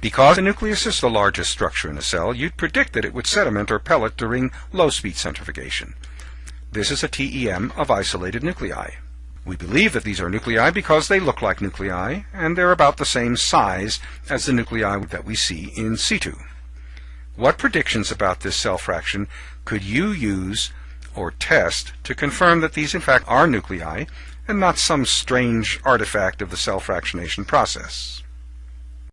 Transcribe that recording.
Because the nucleus is the largest structure in a cell, you'd predict that it would sediment or pellet during low-speed centrifugation. This is a TEM of isolated nuclei. We believe that these are nuclei because they look like nuclei, and they're about the same size as the nuclei that we see in situ. What predictions about this cell fraction could you use or test to confirm that these in fact are nuclei and not some strange artifact of the cell fractionation process?